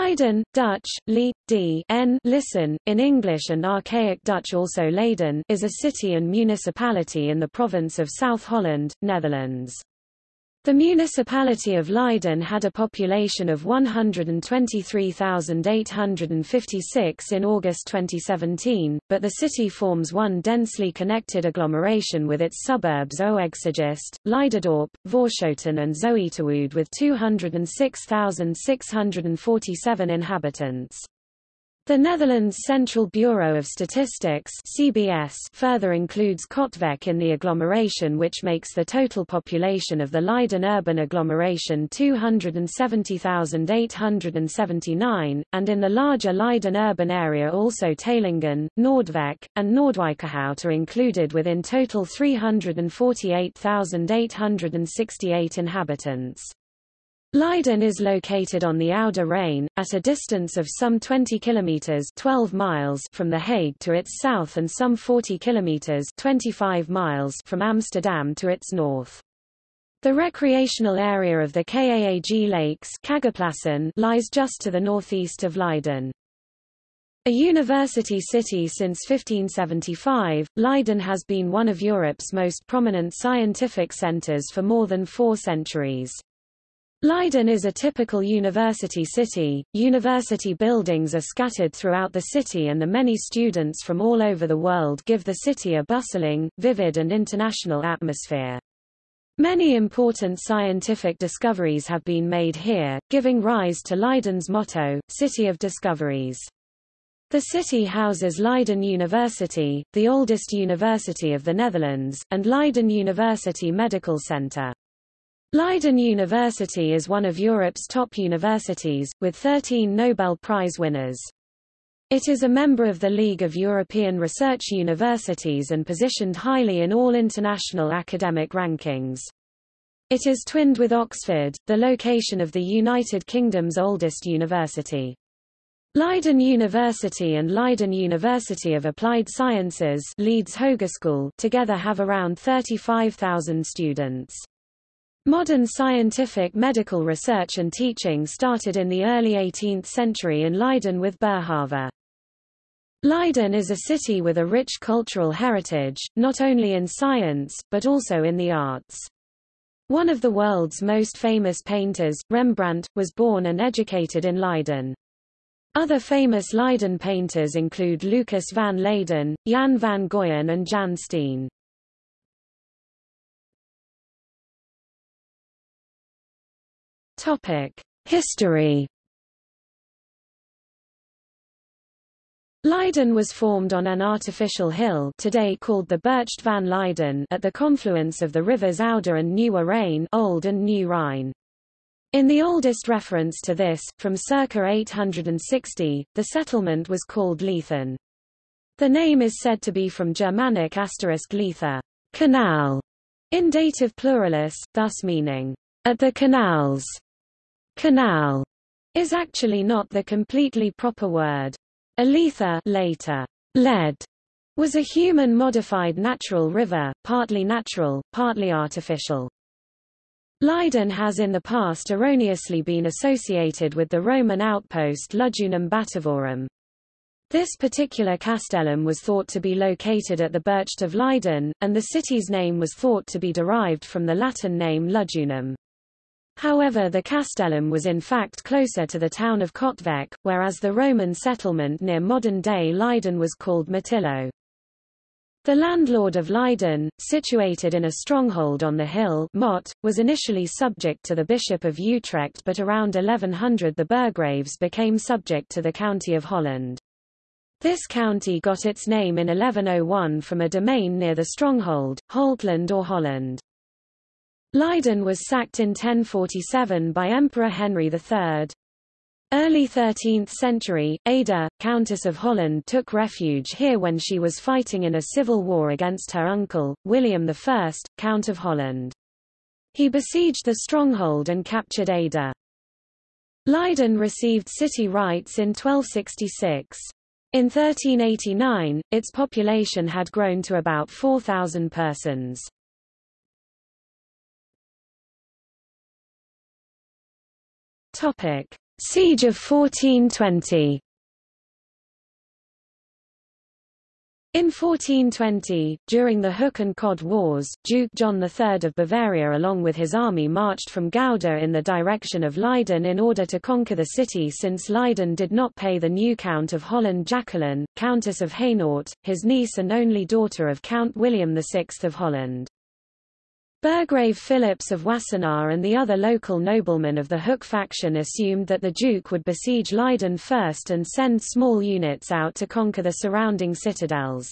Leiden, Dutch, Lee, D. N. Listen, in English and Archaic Dutch also Leiden, is a city and municipality in the province of South Holland, Netherlands. The municipality of Leiden had a population of 123,856 in August 2017, but the city forms one densely connected agglomeration with its suburbs Oegstgeest, Leiderdorp, Voorschoten and Zoeterwoude with 206,647 inhabitants. The Netherlands Central Bureau of Statistics CBS further includes Katwijk in the agglomeration which makes the total population of the Leiden urban agglomeration 270,879, and in the larger Leiden urban area also Teylingen, Noordwijk, and Noordwijkerhout are included within total 348,868 inhabitants. Leiden is located on the Oude Rijn, at a distance of some 20 kilometers 12 miles from The Hague to its south and some 40 kilometers 25 miles from Amsterdam to its north. The recreational area of the Kaag Lakes lies just to the northeast of Leiden. A university city since 1575, Leiden has been one of Europe's most prominent scientific centers for more than four centuries. Leiden is a typical university city. University buildings are scattered throughout the city and the many students from all over the world give the city a bustling, vivid and international atmosphere. Many important scientific discoveries have been made here, giving rise to Leiden's motto, City of Discoveries. The city houses Leiden University, the oldest university of the Netherlands, and Leiden University Medical Center. Leiden University is one of Europe's top universities, with 13 Nobel Prize winners. It is a member of the League of European Research Universities and positioned highly in all international academic rankings. It is twinned with Oxford, the location of the United Kingdom's oldest university. Leiden University and Leiden University of Applied Sciences Leeds Hogeschool together have around 35,000 students. Modern scientific medical research and teaching started in the early 18th century in Leiden with Boerhaave. Leiden is a city with a rich cultural heritage, not only in science, but also in the arts. One of the world's most famous painters, Rembrandt, was born and educated in Leiden. Other famous Leiden painters include Lucas van Leyden, Jan van Goyen and Jan Steen. History. Leiden was formed on an artificial hill today called the Burcht van Leiden at the confluence of the rivers Oude and Nieuwe Rijn Old and New Rhine. In the oldest reference to this, from circa 860, the settlement was called Leithen. The name is said to be from Germanic asterisk letha, canal, in dative pluralis, thus meaning, at the canals canal is actually not the completely proper word. Aletha later, led, was a human-modified natural river, partly natural, partly artificial. Leiden has in the past erroneously been associated with the Roman outpost Lugdunum Batavorum. This particular castellum was thought to be located at the Burcht of Leiden, and the city's name was thought to be derived from the Latin name Lugdunum. However the castellum was in fact closer to the town of Katwijk, whereas the Roman settlement near modern-day Leiden was called Matilo. The landlord of Leiden, situated in a stronghold on the hill Mot, was initially subject to the Bishop of Utrecht but around 1100 the Burgraves became subject to the County of Holland. This county got its name in 1101 from a domain near the stronghold, Holtland or Holland. Leiden was sacked in 1047 by Emperor Henry III. Early 13th century, Ada, Countess of Holland took refuge here when she was fighting in a civil war against her uncle, William I, Count of Holland. He besieged the stronghold and captured Ada. Leiden received city rights in 1266. In 1389, its population had grown to about 4,000 persons. Topic: Siege of 1420 In 1420, during the Hook and Cod Wars, Duke John III of Bavaria along with his army marched from Gouda in the direction of Leiden in order to conquer the city since Leiden did not pay the new Count of Holland Jacqueline, Countess of Hainaut, his niece and only daughter of Count William VI of Holland. Burgrave Phillips of Wassenaar and the other local noblemen of the Hook faction assumed that the Duke would besiege Leiden first and send small units out to conquer the surrounding citadels.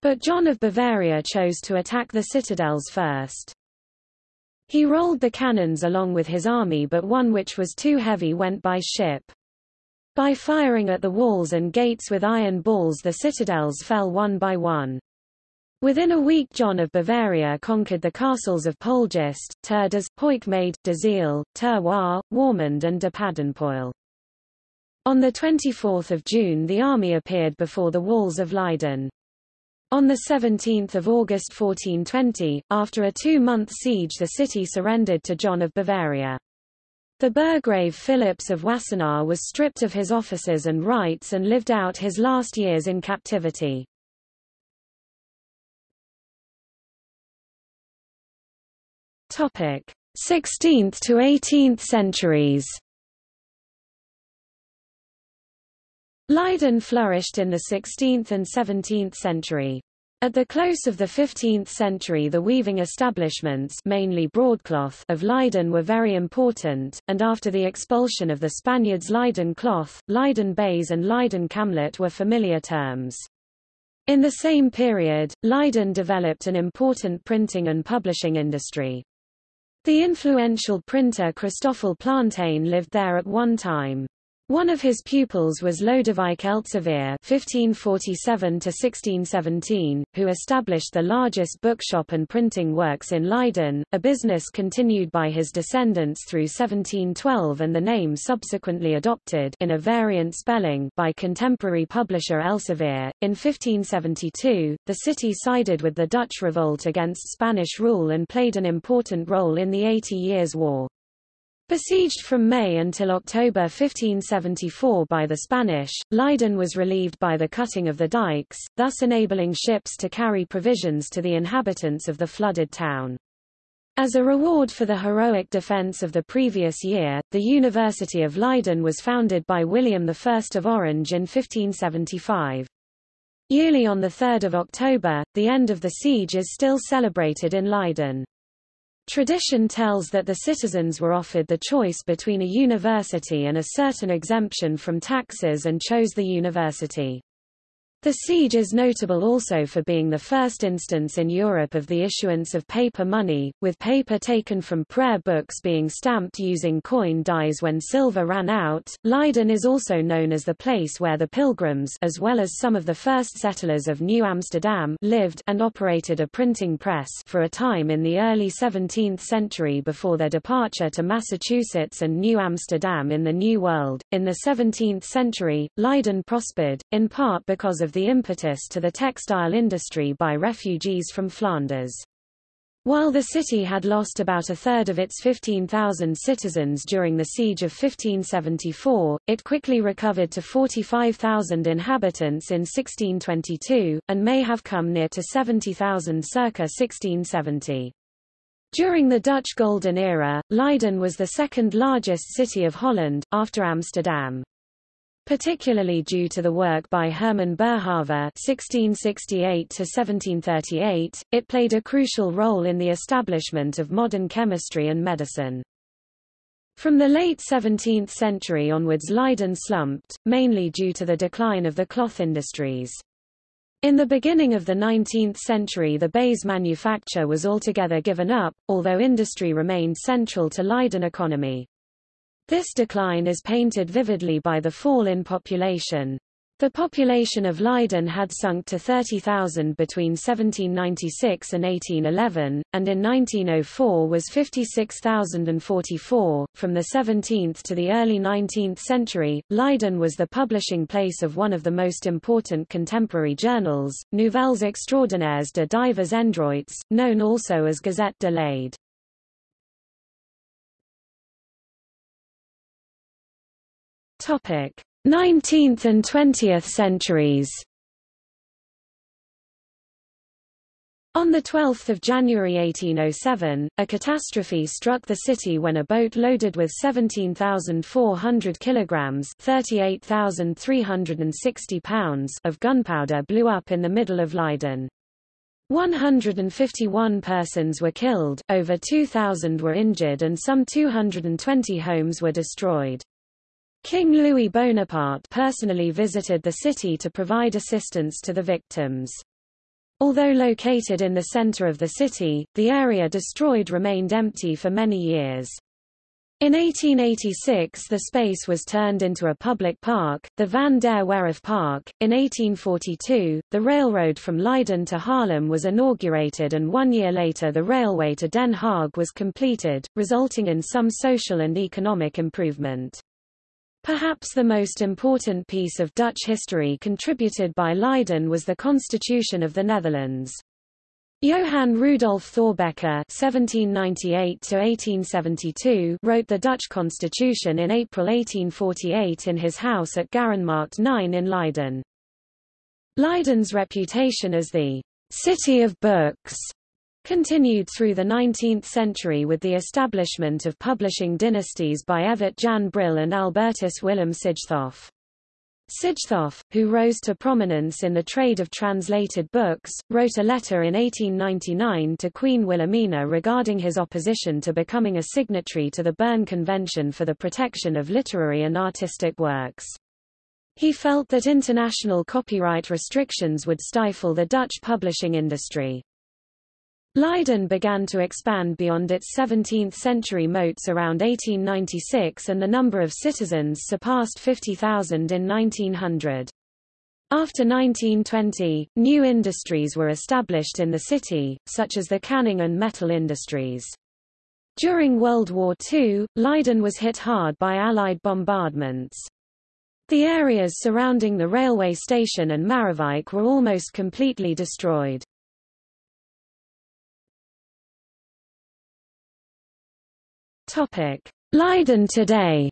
But John of Bavaria chose to attack the citadels first. He rolled the cannons along with his army but one which was too heavy went by ship. By firing at the walls and gates with iron balls the citadels fell one by one. Within a week John of Bavaria conquered the castles of Poelgeest, Turdes, Hoichmade, De Zijl, Terroir, Warmond and de Paddenpoel. On 24 June the army appeared before the walls of Leiden. On 17 August 1420, after a two-month siege the city surrendered to John of Bavaria. The Burgrave Phillips of Wassenaar was stripped of his offices and rights and lived out his last years in captivity. Topic: 16th to 18th centuries. Leiden flourished in the 16th and 17th century. At the close of the 15th century the weaving establishments mainly broadcloth of Leiden were very important, and after the expulsion of the Spaniards Leiden cloth, Leiden baize and Leiden camlet were familiar terms. In the same period, Leiden developed an important printing and publishing industry. The influential printer Christoffel Plantijn lived there at one time. One of his pupils was Lodewijk Elzevir (1547–1617), who established the largest bookshop and printing works in Leiden, a business continued by his descendants through 1712 and the name subsequently adopted in a variant spelling by contemporary publisher Elsevier. In 1572, the city sided with the Dutch revolt against Spanish rule and played an important role in the Eighty Years' War. Besieged from May until October 1574 by the Spanish, Leiden was relieved by the cutting of the dikes, thus enabling ships to carry provisions to the inhabitants of the flooded town. As a reward for the heroic defense of the previous year, the University of Leiden was founded by William I of Orange in 1575. Yearly on 3 October, the end of the siege is still celebrated in Leiden. Tradition tells that the citizens were offered the choice between a university and a certain exemption from taxes and chose the university. The siege is notable also for being the first instance in Europe of the issuance of paper money, with paper taken from prayer books being stamped using coin dies when silver ran out. Leiden is also known as the place where the pilgrims as well as some of the first settlers of New Amsterdam lived and operated a printing press for a time in the early 17th century before their departure to Massachusetts and New Amsterdam in the New World. In the 17th century, Leiden prospered, in part because of the impetus to the textile industry by refugees from Flanders. While the city had lost about a third of its 15,000 citizens during the siege of 1574, it quickly recovered to 45,000 inhabitants in 1622, and may have come near to 70,000 circa 1670. During the Dutch Golden Era, Leiden was the second largest city of Holland, after Amsterdam. Particularly due to the work by Herman Boerhaave (1668–1738), it played a crucial role in the establishment of modern chemistry and medicine. From the late 17th century onwards Leiden slumped, mainly due to the decline of the cloth industries. In the beginning of the 19th century the baize manufacture was altogether given up, although industry remained central to Leiden economy. This decline is painted vividly by the fall in population. The population of Leiden had sunk to 30,000 between 1796 and 1811, and in 1904 was 56,044. From the 17th to the early 19th century, Leiden was the publishing place of one of the most important contemporary journals, Nouvelles extraordinaires de divers endroits, known also as Gazette de Leyde. 19th and 20th centuries. On 12 January 1807, a catastrophe struck the city when a boat loaded with 17,400 kilograms (38,360 pounds) of gunpowder blew up in the middle of Leiden. 151 persons were killed, over 2,000 were injured and some 220 homes were destroyed. King Louis Bonaparte personally visited the city to provide assistance to the victims. Although located in the center of the city, the area destroyed remained empty for many years. In 1886 the space was turned into a public park, the Van der Werf Park. In 1842, the railroad from Leiden to Haarlem was inaugurated and one year later the railway to Den Haag was completed, resulting in some social and economic improvement. Perhaps the most important piece of Dutch history contributed by Leiden was the Constitution of the Netherlands. Johann Rudolf Thorbecke (1798–1872) wrote the Dutch constitution in April 1848 in his house at Garenmarkt 9 in Leiden. Leiden's reputation as the city of books continued through the 19th century with the establishment of publishing dynasties by Evert Jan Brill and Albertus Willem Sijthoff. Sijthoff, who rose to prominence in the trade of translated books, wrote a letter in 1899 to Queen Wilhelmina regarding his opposition to becoming a signatory to the Berne Convention for the Protection of Literary and Artistic Works. He felt that international copyright restrictions would stifle the Dutch publishing industry. Leiden began to expand beyond its 17th-century moats around 1896 and the number of citizens surpassed 50,000 in 1900. After 1920, new industries were established in the city, such as the canning and metal industries. During World War II, Leiden was hit hard by Allied bombardments. The areas surrounding the railway station and Maarewijk were almost completely destroyed. Topic: Leiden today.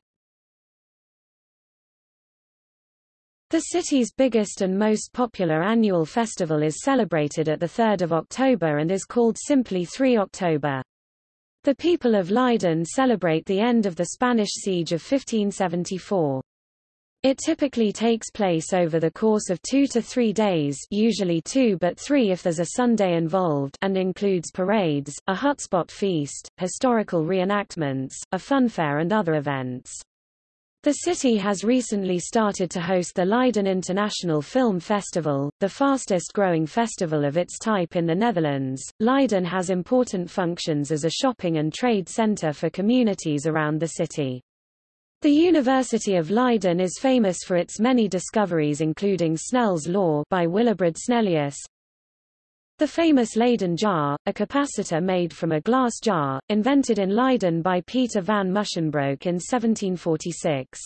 The city's biggest and most popular annual festival is celebrated at the 3rd of October and is called simply 3 October. The people of Leiden celebrate the end of the Spanish siege of 1574. It typically takes place over the course of two to three days usually two but three if there's a Sunday involved and includes parades, a hutspot feast, historical reenactments, a funfair and other events. The city has recently started to host the Leiden International Film Festival, the fastest growing festival of its type in the Netherlands. Leiden has important functions as a shopping and trade center for communities around the city. The University of Leiden is famous for its many discoveries including Snell's law by Willebrord Snellius, the famous Leyden jar, a capacitor made from a glass jar, invented in Leiden by Peter van Musschenbroek in 1746.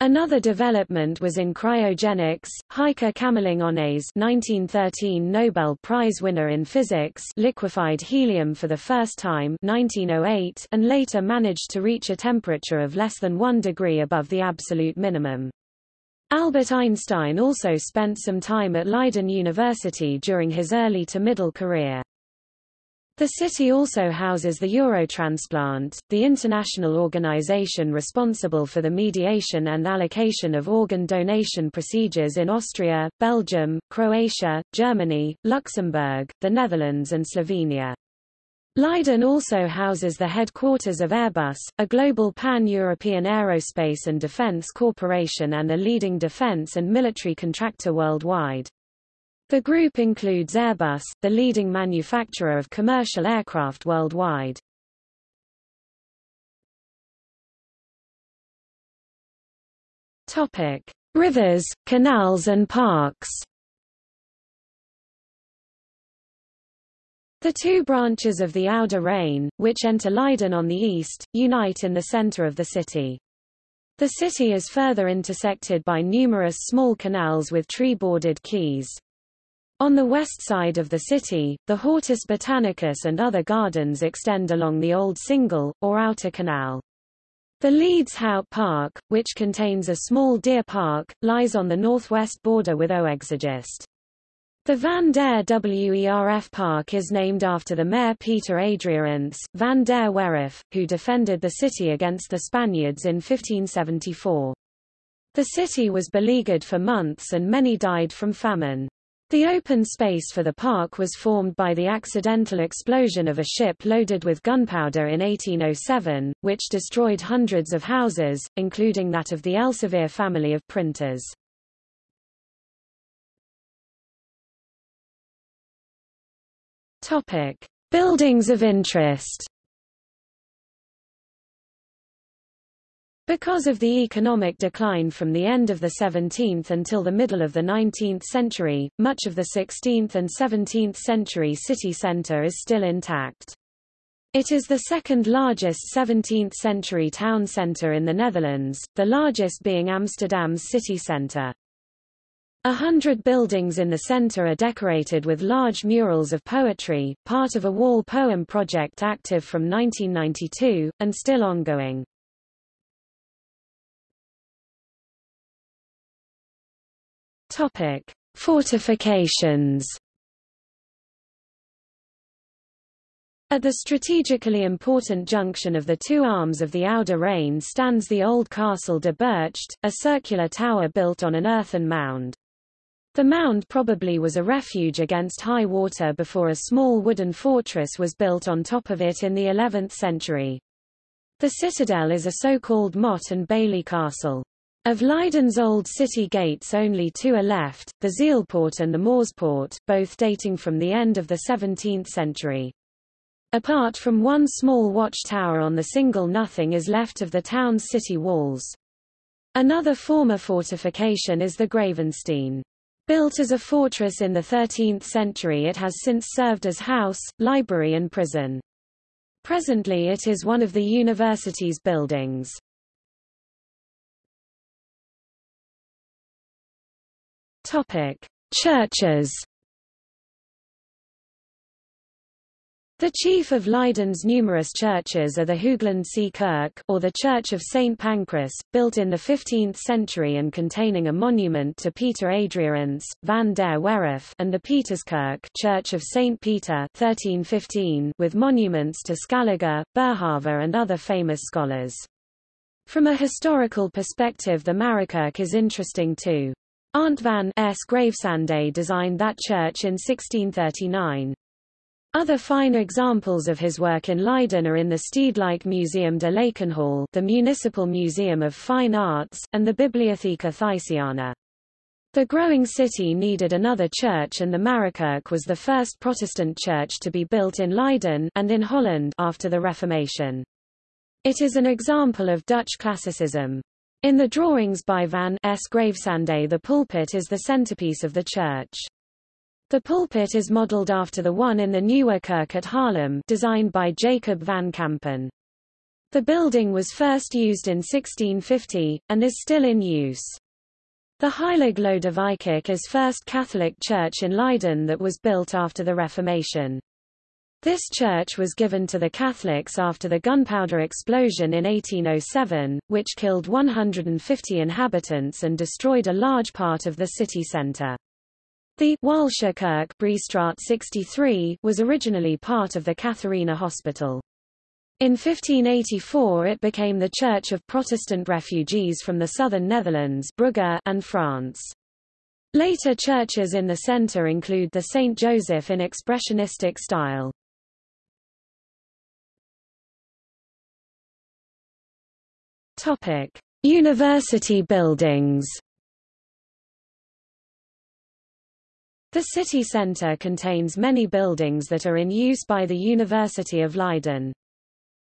Another development was in cryogenics. Heike Kamerlingh-Onnes, 1913 Nobel Prize winner in physics, liquefied helium for the first time 1908 and later managed to reach a temperature of less than 1 degree above the absolute minimum. Albert Einstein also spent some time at Leiden University during his early to middle career. The city also houses the Eurotransplant, the international organization responsible for the mediation and allocation of organ donation procedures in Austria, Belgium, Croatia, Germany, Luxembourg, the Netherlands and Slovenia. Leiden also houses the headquarters of Airbus, a global pan-European aerospace and defense corporation and a leading defense and military contractor worldwide. The group includes Airbus, the leading manufacturer of commercial aircraft worldwide. Topic: Rivers, canals and parks. The two branches of the Oude Rijn, which enter Leiden on the east, unite in the center of the city. The city is further intersected by numerous small canals with tree-bordered quays. On the west side of the city, the Hortus Botanicus and other gardens extend along the Old Singel, or Outer Canal. The Leidse Hout Park, which contains a small deer park, lies on the northwest border with Oegstgeest. The Van der Werf Park is named after the mayor Peter Adriaense, Van der Werf, who defended the city against the Spaniards in 1574. The city was beleaguered for months and many died from famine. The open space for the park was formed by the accidental explosion of a ship loaded with gunpowder in 1807, which destroyed hundreds of houses, including that of the Elsevier family of printers. Topic: Buildings of interest. Because of the economic decline from the end of the 17th until the middle of the 19th century, much of the 16th and 17th century city centre is still intact. It is the second largest 17th-century town centre in the Netherlands, the largest being Amsterdam's city centre. A hundred buildings in the centre are decorated with large murals of poetry, part of a wall poem project active from 1992, and still ongoing. Topic: Fortifications. At the strategically important junction of the two arms of the Oude Rijn stands the old Castle de Burcht, a circular tower built on an earthen mound. The mound probably was a refuge against high water before a small wooden fortress was built on top of it in the 11th century. The citadel is a so-called motte and bailey castle. Of Leiden's old city gates only two are left, the Zijlpoort and the Moorspoort, both dating from the end of the 17th century. Apart from one small watchtower on the Singel nothing is left of the town's city walls. Another former fortification is the Gravensteen. Built as a fortress in the 13th century it has since served as house, library and prison. Presently it is one of the university's buildings. Topic: Churches. The chief of Leiden's numerous churches are the Hooglandse Kerk, or the Church of St. Pancras, built in the 15th century and containing a monument to Peter Adriaense, van der Werf, and the Pieterskerk Church of St. Peter 1315, with monuments to Scaliger, Boerhaave and other famous scholars. From a historical perspective the Marekerk is interesting too. Arndt van S. Gravesande designed that church in 1639. Other fine examples of his work in Leiden are in the Stedelijk Museum de Lakenhal the Municipal Museum of Fine Arts, and the Bibliotheca Thysiana. The growing city needed another church and the Marekerk was the first Protestant church to be built in Leiden and in Holland after the Reformation. It is an example of Dutch classicism. In the drawings by Van 's-Gravesande the pulpit is the centerpiece of the church. The pulpit is modeled after the one in the Nieuwe Kerk at Haarlem designed by Jacob van Campen. The building was first used in 1650, and is still in use. The Heilig Lodewijk is first Catholic church in Leiden that was built after the Reformation. This church was given to the Catholics after the gunpowder explosion in 1807, which killed 150 inhabitants and destroyed a large part of the city centre. The Waalse Kerk 63 was originally part of the Catharina Hospital. In 1584 it became the Church of Protestant refugees from the southern Netherlands Brugge and France. Later churches in the centre include the St. Joseph in expressionistic style. Topic: University buildings. The city centre contains many buildings that are in use by the University of Leiden.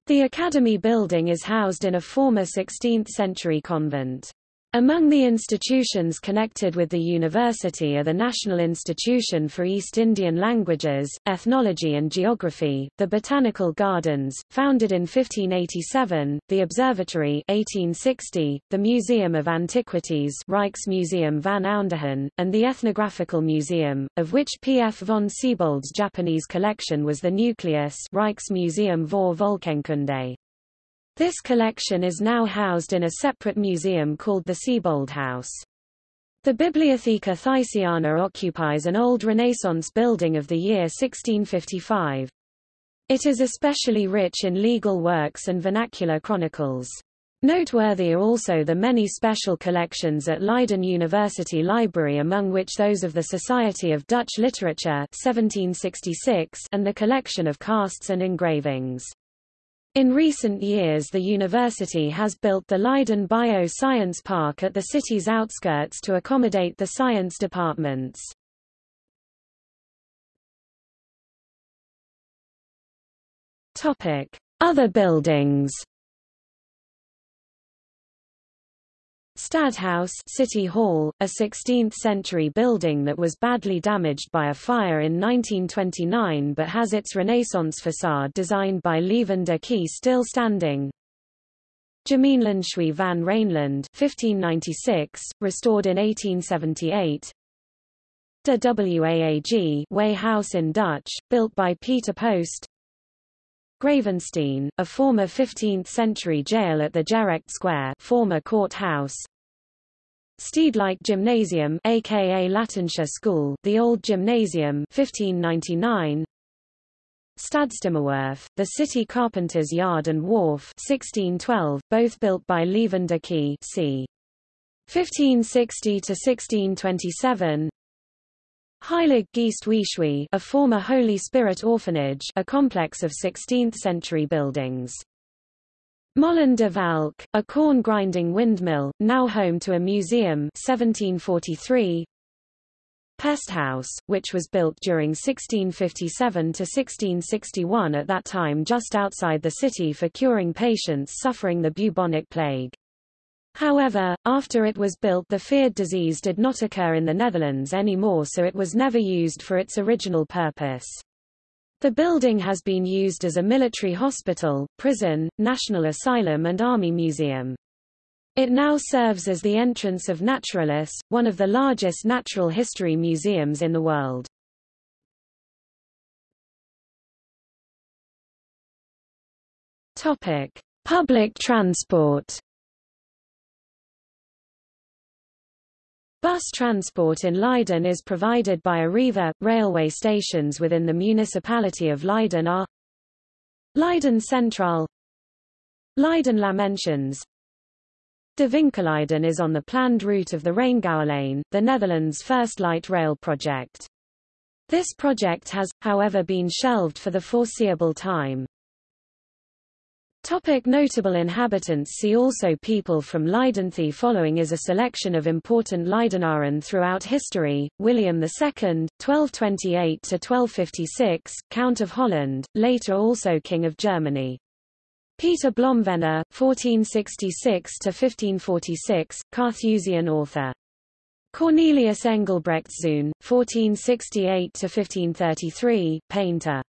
The Academy building is housed in a former 16th-century convent. Among the institutions connected with the university are the National Institution for East Indian Languages, Ethnology and Geography, the Botanical Gardens, founded in 1587, the Observatory 1860, the Museum of Antiquities Rijksmuseum van Oudheden, and the Ethnographical Museum, of which P. F. von Siebold's Japanese collection was the nucleus Rijksmuseum voor Volkenkunde. This collection is now housed in a separate museum called the Siebold House. The Bibliotheca Thysiana occupies an old Renaissance building of the year 1655. It is especially rich in legal works and vernacular chronicles. Noteworthy are also the many special collections at Leiden University Library among which those of the Society of Dutch Literature 1766 and the collection of casts and engravings. In recent years the university has built the Leiden Bio-Science Park at the city's outskirts to accommodate the science departments. Other buildings Stadhuis City Hall, a 16th-century building that was badly damaged by a fire in 1929 but has its Renaissance facade designed by Lieven de Key still standing. Gemeenlandshuis van Rijnland 1596, restored in 1878. De Waag Weigh House in Dutch, built by Peter Post. Gravensteen, a former 15th-century jail at the Gerecht Square former courthouse, Stedelijk Gymnasium aka Latijnse School, the Old Gymnasium 1599. Stadstimmerwerf, the city carpenter's yard and wharf 1612, both built by Lieven de Key c. 1560 to 1627. Heilig Geest a former Holy Spirit orphanage, a complex of 16th-century buildings. Molen de Valk, a corn-grinding windmill, now home to a museum 1743. Pesthouse, which was built during 1657 to 1661 at that time just outside the city for curing patients suffering the bubonic plague. However, after it was built the feared disease did not occur in the Netherlands anymore so it was never used for its original purpose. The building has been used as a military hospital, prison, national asylum and army museum. It now serves as the entrance of Naturalis, one of the largest natural history museums in the world. Topic: Public transport. Bus transport in Leiden is provided by Arriva. Railway stations within the municipality of Leiden are Leiden Central Leiden Lammenschans De Winkelleiden is on the planned route of the Rijngouwelijn, the Netherlands' first light rail project. This project has, however been shelved for the foreseeable time. Topic notable inhabitants See also People from Leiden following is a selection of important Leidenaren throughout history, William II, 1228–1256, Count of Holland, later also King of Germany. Peter Blomvener, 1466–1546, Carthusian author. Cornelius Engelbrechtszoon, 1468–1533, painter.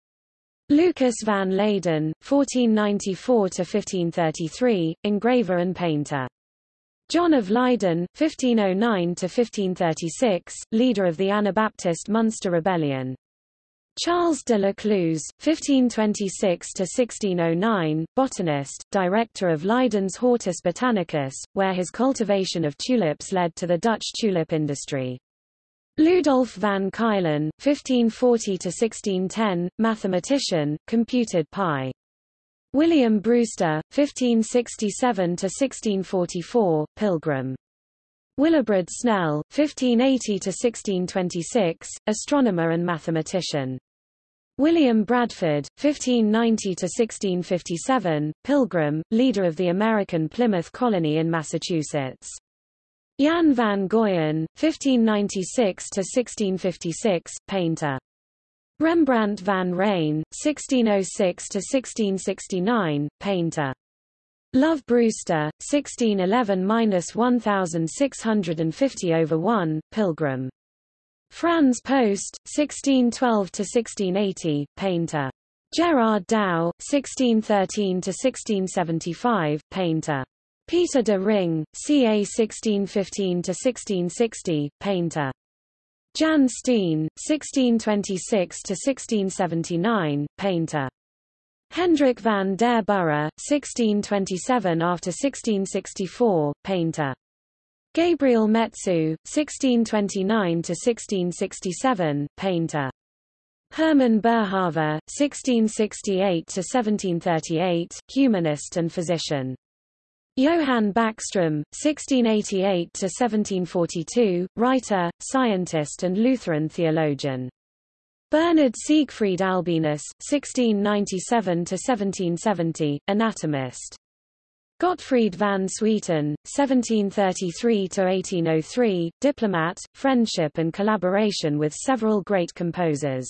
Lucas van Leyden, 1494–1533, engraver and painter. John of Leyden, 1509–1536, leader of the Anabaptist Munster Rebellion. Charles de la Cluse, 1526–1609, botanist, director of Leiden's Hortus Botanicus, where his cultivation of tulips led to the Dutch tulip industry. Ludolph van Ceulen, 1540–1610, mathematician, computed pi. William Brewster, 1567–1644, pilgrim. Willibrord Snell, 1580–1626, astronomer and mathematician. William Bradford, 1590–1657, pilgrim, leader of the American Plymouth colony in Massachusetts. Jan van Goyen, 1596–1656, painter. Rembrandt van Rijn, 1606–1669, painter. Love Brewster, 1611–1650 over 1, pilgrim. Frans Post, 1612–1680, painter. Gerard Douw, 1613–1675, painter. Peter de Ring, ca 1615–1660, painter. Jan Steen, 1626–1679, painter. Hendrik van der Burre, 1627 after 1664, painter. Gabriel Metsu, 1629 to 1667, painter. Hermann Boerhaave, 1668–1738, humanist and physician. Johann Bachstrom, 1688–1742, writer, scientist and Lutheran theologian. Bernard Siegfried Albinus, 1697–1770, anatomist. Gottfried van Swieten, 1733–1803, diplomat, friendship and collaboration with several great composers.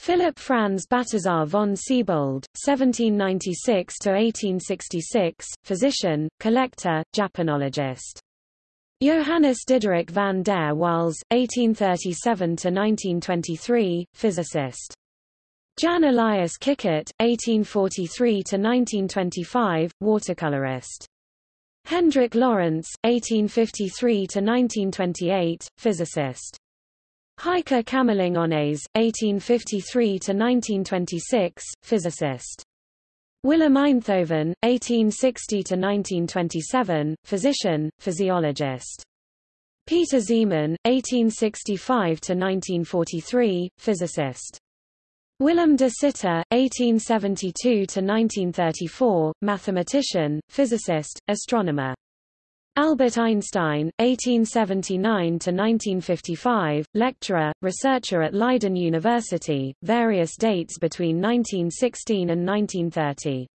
Philipp Franz Balthasar von Siebold, 1796–1866, physician, collector, Japanologist. Johannes Diderik van der Waals, 1837–1923, physicist. Jan Elias Kikkert, 1843–1925, watercolorist. Hendrik Lorentz, 1853–1928, physicist. Heike Kamerlingh Onnes, 1853–1926, physicist. Willem Einthoven, 1860–1927, physician, physiologist. Peter Zeeman, 1865–1943, physicist. Willem de Sitter, 1872–1934, mathematician, physicist, astronomer. Albert Einstein, 1879–1955, lecturer, researcher at Leiden University, various dates between 1916 and 1930.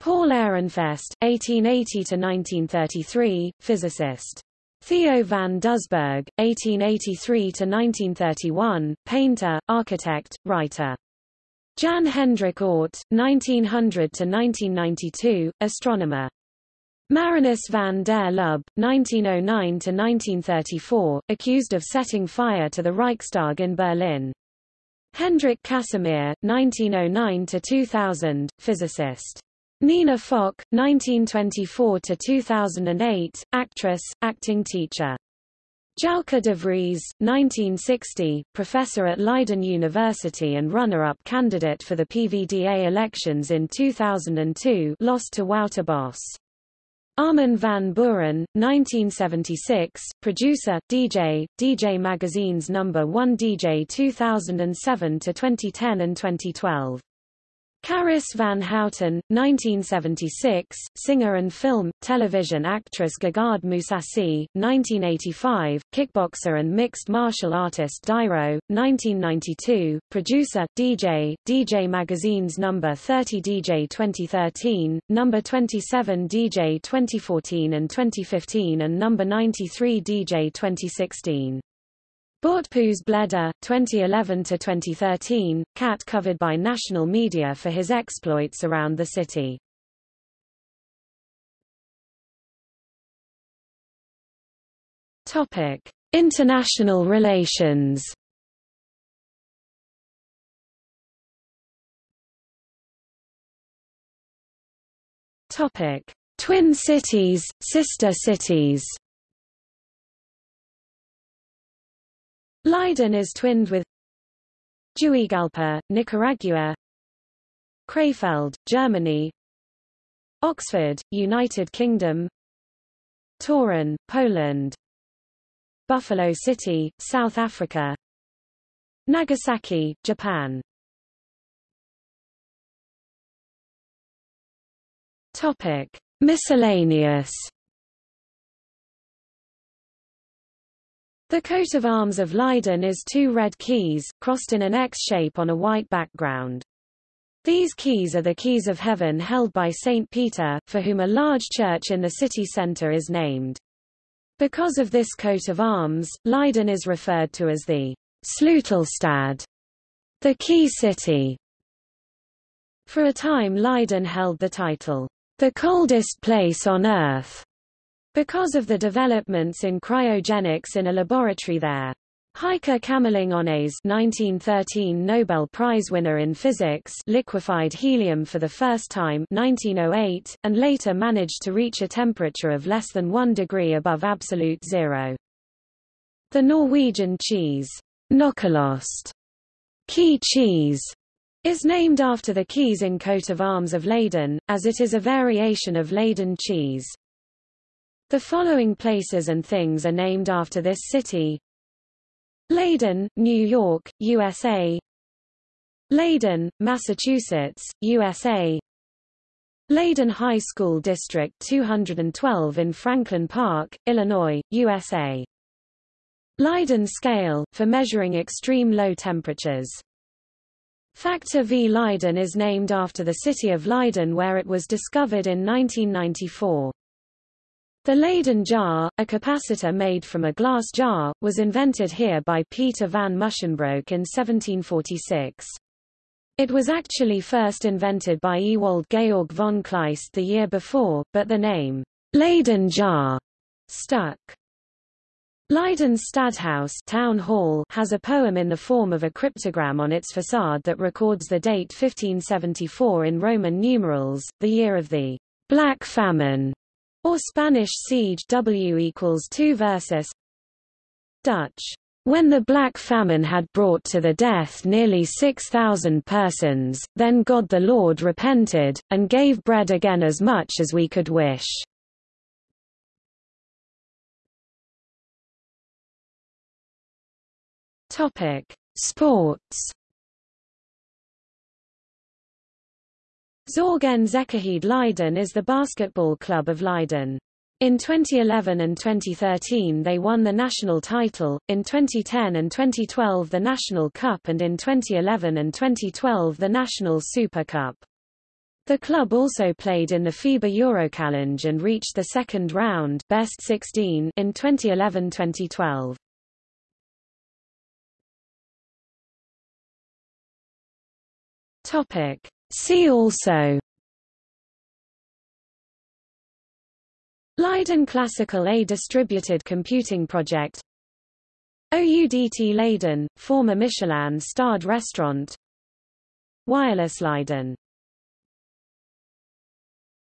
Paul Ehrenfest, 1880–1933, physicist. Theo van Doesburg, 1883–1931, painter, architect, writer. Jan Hendrik Oort, 1900–1992, astronomer. Marinus van der Lubbe, 1909–1934, accused of setting fire to the Reichstag in Berlin. Hendrik Casimir, 1909–2000, physicist. Nina Fock, 1924–2008, actress, acting teacher. Jouke de Vries, 1960, professor at Leiden University and runner-up candidate for the PVDA elections in 2002 lost to Wouter Bos. Armin van Buuren, 1976, producer, DJ, DJ Magazine's number 1 DJ 2007 to 2010 and 2012. Carice van Houten, 1976, singer and film, television actress Gegard Mousasi, 1985, kickboxer and mixed martial artist Dyro, 1992, producer, DJ, DJ Magazine's number 30 DJ 2013, number 27 DJ 2014 and 2015 and number 93 DJ 2016. Buurtpoes Bleda, 2011–2013, cat covered by national media for his exploits around the city. Topic: International relations. Topic: Twin cities, sister cities. Leiden is twinned with Juigalpa, Nicaragua Krefeld, Germany Oxford, United Kingdom Torun, Poland Buffalo City, South Africa Nagasaki, Japan Topic. Miscellaneous The coat of arms of Leiden is two red keys, crossed in an X shape on a white background. These keys are the keys of heaven held by St. Peter, for whom a large church in the city centre is named. Because of this coat of arms, Leiden is referred to as the Sleutelstad, the key city. For a time Leiden held the title, the coldest place on earth, because of the developments in cryogenics in a laboratory there. Heike Kamerlingh Onnes 1913 Nobel Prize winner in physics liquefied helium for the first time 1908, and later managed to reach a temperature of less than 1 degree above absolute zero. The Norwegian cheese, Nokkelost, key cheese, is named after the keys in coat of arms of Leyden, as it is a variation of Leyden cheese. The following places and things are named after this city. Leyden, New York, USA Leyden, Massachusetts, USA Leyden High School District 212 in Franklin Park, Illinois, USA Leyden scale, for measuring extreme low temperatures Factor V Leyden is named after the city of Leiden where it was discovered in 1994. The Leyden jar, a capacitor made from a glass jar, was invented here by Pieter van Musschenbroek in 1746. It was actually first invented by Ewald Georg von Kleist the year before, but the name, Leyden jar, stuck. Leiden's Stadhuis town hall has a poem in the form of a cryptogram on its facade that records the date 1574 in Roman numerals, the year of the Black Famine, or Spanish siege W equals 2 versus Dutch. When the Black Famine had brought to the death nearly 6,000 persons, then God the Lord repented, and gave bread again as much as we could wish. Sports. Zorg en Zekerheid Leiden is the basketball club of Leiden. In 2011 and 2013 they won the national title, in 2010 and 2012 the National Cup and in 2011 and 2012 the National Super Cup. The club also played in the FIBA Eurochallenge and reached the second round best 16 in 2011-2012. Topic. See also. Leiden Classical A distributed computing project. Oudt Leyden, former Michelin-starred restaurant. Wireless Leiden